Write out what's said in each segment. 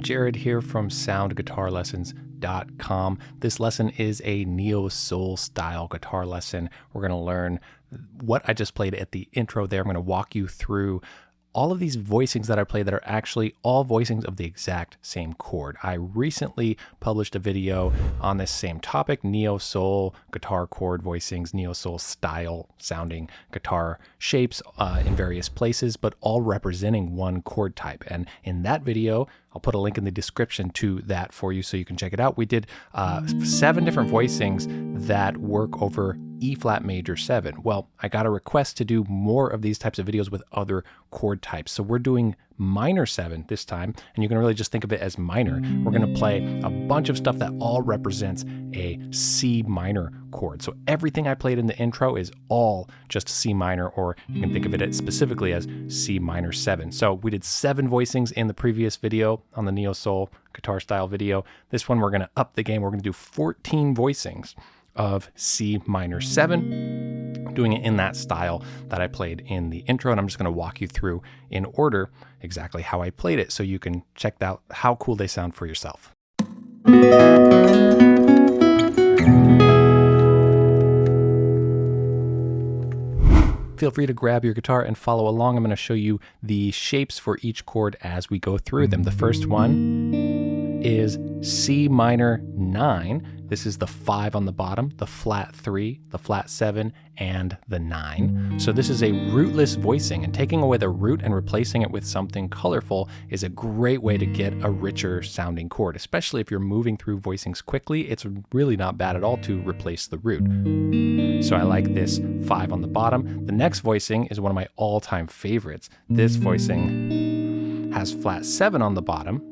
Jared here from soundguitarlessons.com. This lesson is a neo soul style guitar lesson. We're going to learn what I just played at the intro there. I'm going to walk you through all of these voicings that I play that are actually all voicings of the exact same chord. I recently published a video on this same topic, neo soul guitar chord voicings, neo soul style sounding guitar shapes uh, in various places, but all representing one chord type. And in that video, I'll put a link in the description to that for you so you can check it out. We did uh, seven different voicings that work over E flat major 7. Well, I got a request to do more of these types of videos with other chord types. So we're doing minor 7 this time, and you can really just think of it as minor. We're going to play a bunch of stuff that all represents a C minor chord. So everything I played in the intro is all just C minor, or you can think of it specifically as C minor 7. So we did seven voicings in the previous video on the Neo Soul guitar style video. This one we're going to up the game. We're going to do 14 voicings of C minor 7, doing it in that style that I played in the intro. And I'm just going to walk you through in order exactly how I played it so you can check out how cool they sound for yourself. Feel free to grab your guitar and follow along. I'm going to show you the shapes for each chord as we go through them. The first one is C minor 9. This is the five on the bottom, the flat three, the flat seven, and the nine. So this is a rootless voicing and taking away the root and replacing it with something colorful is a great way to get a richer sounding chord, especially if you're moving through voicings quickly. It's really not bad at all to replace the root. So I like this five on the bottom. The next voicing is one of my all time favorites. This voicing has flat seven on the bottom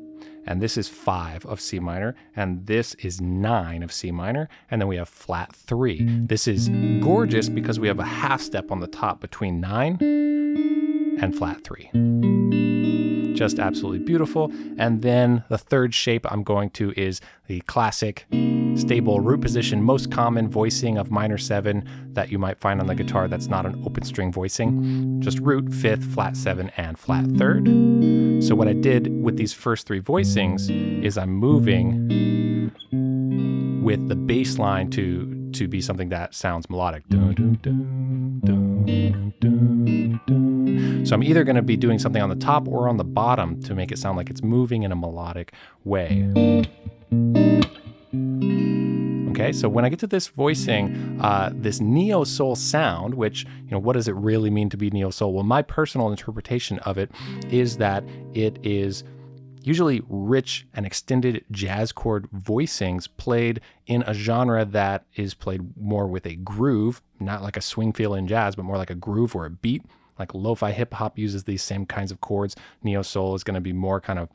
and this is five of C minor, and this is nine of C minor, and then we have flat three. This is gorgeous because we have a half step on the top between nine and flat three. Just absolutely beautiful. And then the third shape I'm going to is the classic stable root position, most common voicing of minor seven that you might find on the guitar that's not an open string voicing. Just root, fifth, flat seven, and flat third. So what I did with these first three voicings is I'm moving with the bass line to to be something that sounds melodic. Dun, dun, dun, so I'm either going to be doing something on the top or on the bottom to make it sound like it's moving in a melodic way. Okay, so when I get to this voicing, uh, this neo soul sound, which, you know, what does it really mean to be neo soul? Well, my personal interpretation of it is that it is usually rich and extended jazz chord voicings played in a genre that is played more with a groove, not like a swing feel in jazz, but more like a groove or a beat. Like lo-fi hip hop uses these same kinds of chords. Neo soul is going to be more kind of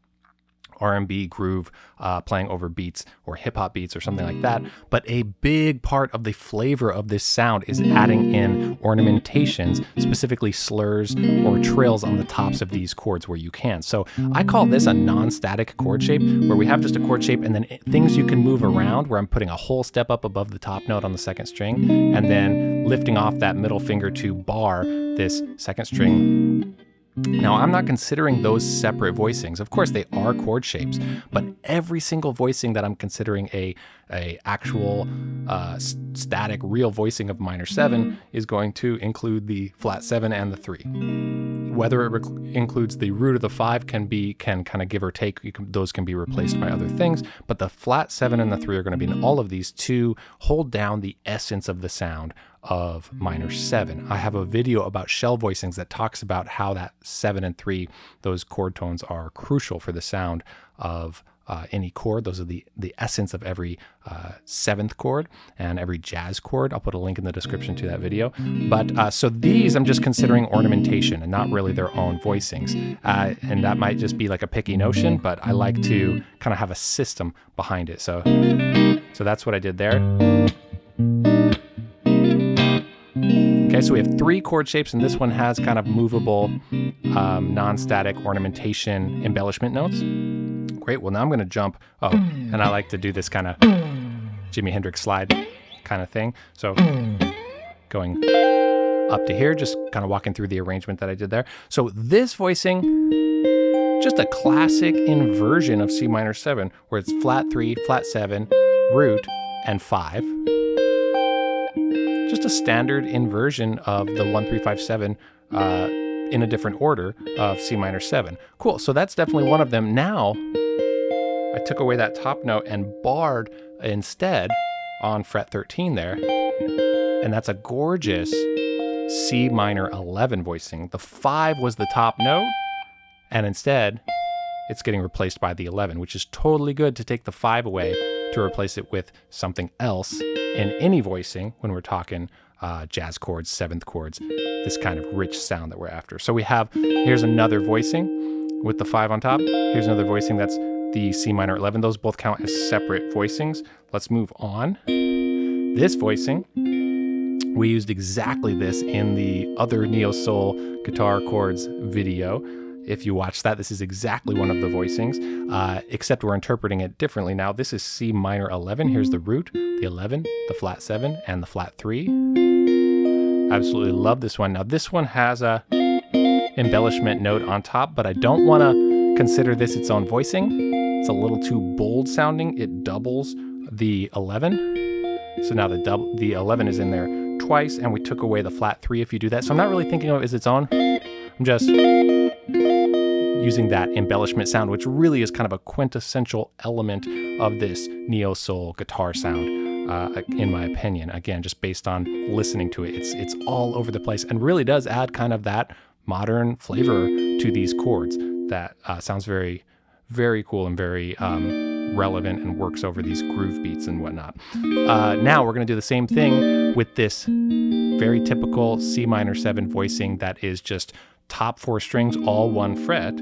R&B groove uh, playing over beats or hip hop beats or something like that. But a big part of the flavor of this sound is adding in ornamentations, specifically slurs or trills on the tops of these chords where you can. So I call this a non-static chord shape where we have just a chord shape and then things you can move around where I'm putting a whole step up above the top note on the second string and then lifting off that middle finger to bar this second string now, I'm not considering those separate voicings. Of course, they are chord shapes, but every single voicing that I'm considering a, a actual uh, static real voicing of minor 7 is going to include the flat 7 and the 3. Whether it includes the root of the 5 can be can kind of give or take. Can, those can be replaced by other things, but the flat 7 and the 3 are going to be in all of these to hold down the essence of the sound of minor seven. I have a video about shell voicings that talks about how that seven and three, those chord tones are crucial for the sound of uh, any chord. Those are the, the essence of every uh, seventh chord and every jazz chord. I'll put a link in the description to that video. But uh, so these I'm just considering ornamentation and not really their own voicings. Uh, and that might just be like a picky notion, but I like to kind of have a system behind it. So, so that's what I did there. Okay, so we have three chord shapes, and this one has kind of movable, um, non-static ornamentation embellishment notes. Great, well now I'm gonna jump, oh, and I like to do this kind of Jimi Hendrix slide kind of thing. So going up to here, just kind of walking through the arrangement that I did there. So this voicing just a classic inversion of C minor 7, where it's flat 3, flat 7, root, and 5. Just a standard inversion of the 1357 uh, in a different order of C minor 7. Cool, so that's definitely one of them. Now, I took away that top note and barred instead on fret 13 there. And that's a gorgeous C minor 11 voicing. The 5 was the top note, and instead, it's getting replaced by the 11, which is totally good to take the 5 away to replace it with something else in any voicing when we're talking uh, jazz chords, seventh chords, this kind of rich sound that we're after. So we have, here's another voicing with the 5 on top. Here's another voicing that's the C minor 11. Those both count as separate voicings. Let's move on. This voicing, we used exactly this in the other Neo Soul guitar chords video. If you watch that, this is exactly one of the voicings, uh, except we're interpreting it differently now. This is C minor 11. Here's the root, the 11, the flat 7, and the flat 3. Absolutely love this one. Now, this one has a embellishment note on top, but I don't want to consider this its own voicing. It's a little too bold sounding. It doubles the 11. So now the the 11 is in there twice, and we took away the flat 3 if you do that. So I'm not really thinking of it as its own. I'm just using that embellishment sound, which really is kind of a quintessential element of this neo soul guitar sound, uh, in my opinion. Again, just based on listening to it, it's it's all over the place and really does add kind of that modern flavor to these chords that uh, sounds very very cool and very um, relevant and works over these groove beats and whatnot. Uh, now we're going to do the same thing with this very typical C minor 7 voicing that is just top four strings, all one fret.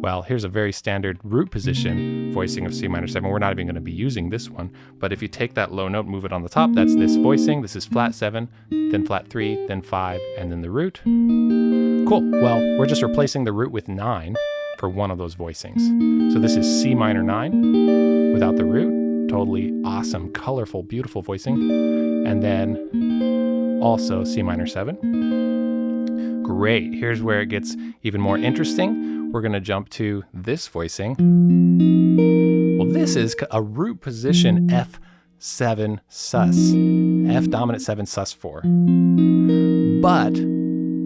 Well, here's a very standard root position voicing of C minor 7. We're not even going to be using this one, but if you take that low note, move it on the top, that's this voicing. This is flat 7, then flat 3, then 5, and then the root. Cool. Well, we're just replacing the root with 9 for one of those voicings. So this is C minor 9 without the root. Totally awesome, colorful, beautiful voicing. And then also C minor 7. Great. Here's where it gets even more interesting. We're going to jump to this voicing. Well, this is a root position F7 sus. F dominant 7 sus 4. But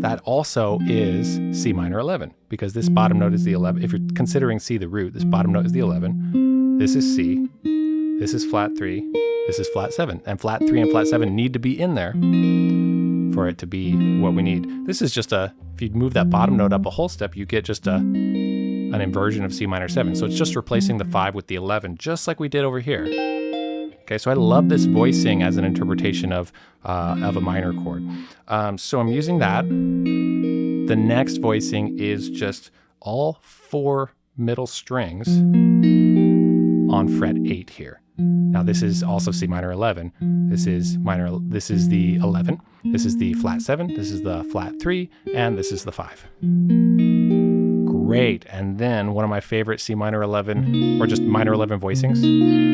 that also is C minor 11 because this bottom note is the 11. If you're considering C the root, this bottom note is the 11. This is C. This is flat 3. This is flat 7. And flat 3 and flat 7 need to be in there for it to be what we need. This is just a, if you move that bottom note up a whole step, you get just a an inversion of C minor 7. So it's just replacing the 5 with the 11, just like we did over here. Okay, so I love this voicing as an interpretation of, uh, of a minor chord. Um, so I'm using that. The next voicing is just all four middle strings on fret 8 here. Now this is also C minor 11. This is minor this is the 11. This is the flat 7, this is the flat 3, and this is the 5. Great. And then one of my favorite C minor 11 or just minor 11 voicings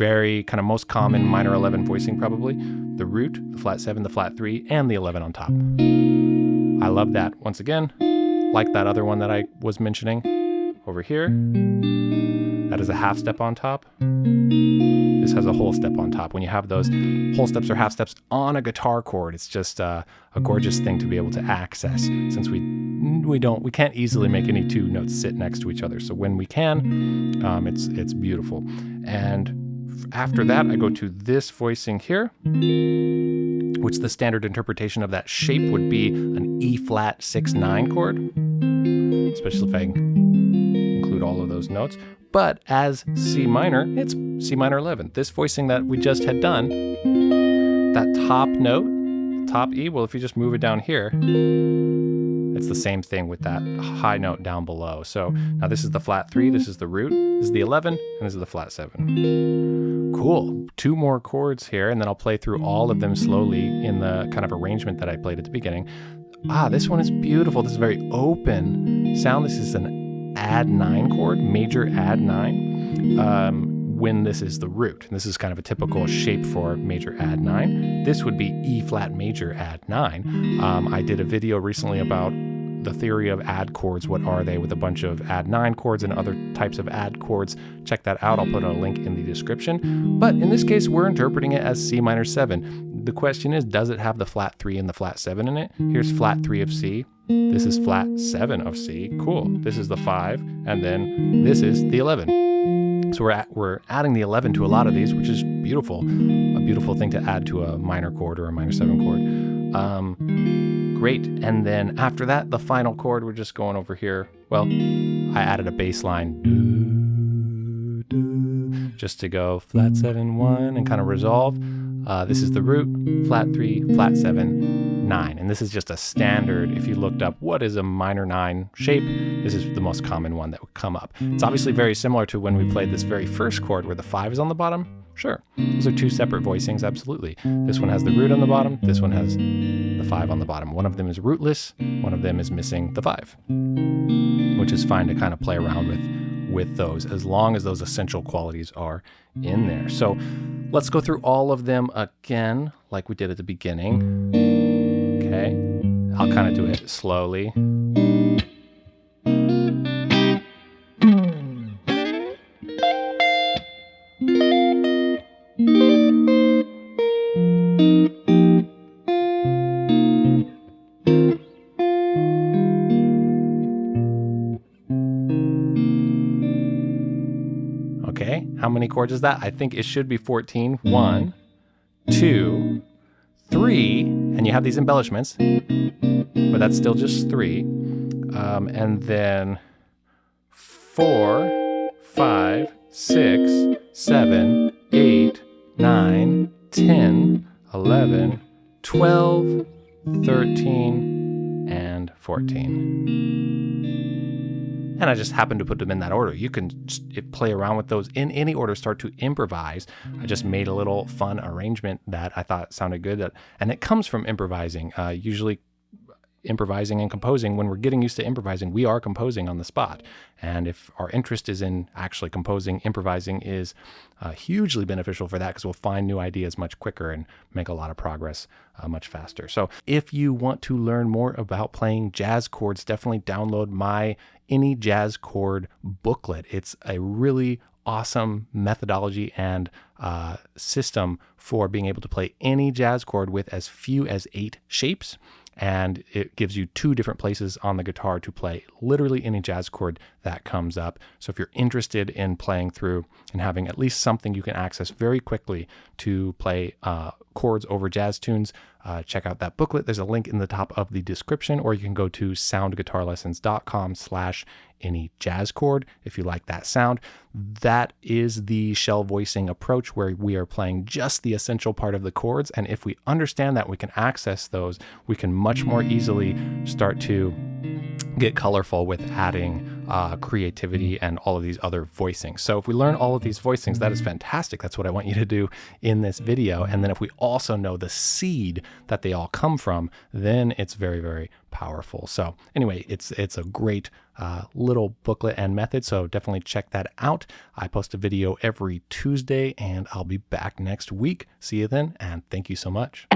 very kind of most common minor 11 voicing probably, the root, the flat 7, the flat 3, and the 11 on top. I love that. Once again, like that other one that I was mentioning over here. That is a half step on top. This has a whole step on top. When you have those whole steps or half steps on a guitar chord, it's just uh, a gorgeous thing to be able to access since we we don't we can't easily make any two notes sit next to each other. So when we can, um, it's it's beautiful. And after that, I go to this voicing here, which the standard interpretation of that shape would be an E flat 6 9 chord, especially if I include all of those notes. But as C minor, it's C minor 11. This voicing that we just had done, that top note, top E, well, if you just move it down here, it's the same thing with that high note down below. So now this is the flat three, this is the root, this is the 11, and this is the flat seven. Cool, two more chords here, and then I'll play through all of them slowly in the kind of arrangement that I played at the beginning. Ah, this one is beautiful. This is very open sound. This is an add nine chord, major add nine. Um, when this is the root. And This is kind of a typical shape for major add 9. This would be E flat major add 9. Um, I did a video recently about the theory of add chords. What are they with a bunch of add nine chords and other types of add chords? Check that out. I'll put a link in the description. But in this case, we're interpreting it as C minor seven. The question is, does it have the flat three and the flat seven in it? Here's flat three of C. This is flat seven of C. Cool. This is the five. And then this is the 11. So we're, at, we're adding the 11 to a lot of these, which is beautiful. A beautiful thing to add to a minor chord or a minor seven chord. Um, great. And then after that, the final chord, we're just going over here. Well, I added a bass line just to go flat seven, one, and kind of resolve. Uh, this is the root, flat three, flat seven, nine. And this is just a standard. If you looked up what is a minor nine shape, this is the most common one that would come up. It's obviously very similar to when we played this very first chord where the five is on the bottom. Sure, those are two separate voicings, absolutely. This one has the root on the bottom, this one has the five on the bottom. One of them is rootless, one of them is missing the five, which is fine to kind of play around with with those as long as those essential qualities are in there. So let's go through all of them again, like we did at the beginning. Okay, I'll kind of do it slowly. Many chords is that? I think it should be 14. One, two, three, and you have these embellishments, but that's still just three. Um, and then four, five, six, seven, eight, nine, 10, 11, 12, 13, and 14 and I just happened to put them in that order. You can play around with those in any order, start to improvise. I just made a little fun arrangement that I thought sounded good, that, and it comes from improvising. Uh, usually improvising and composing, when we're getting used to improvising, we are composing on the spot. And if our interest is in actually composing, improvising is uh, hugely beneficial for that because we'll find new ideas much quicker and make a lot of progress uh, much faster. So if you want to learn more about playing jazz chords, definitely download my Any Jazz Chord booklet. It's a really awesome methodology and uh, system for being able to play any jazz chord with as few as eight shapes and it gives you two different places on the guitar to play literally any jazz chord that comes up. So if you're interested in playing through and having at least something you can access very quickly to play uh, chords over jazz tunes, uh, check out that booklet. There's a link in the top of the description, or you can go to soundguitarlessons.com slash any jazz chord if you like that sound. That is the shell voicing approach where we are playing just the essential part of the chords. And if we understand that, we can access those. We can much more easily start to get colorful with adding uh, creativity and all of these other voicings. So if we learn all of these voicings, that is fantastic. That's what I want you to do in this video. And then if we also know the seed that they all come from, then it's very, very powerful. So anyway, it's it's a great uh, little booklet and method. So definitely check that out. I post a video every Tuesday and I'll be back next week. See you then. And thank you so much.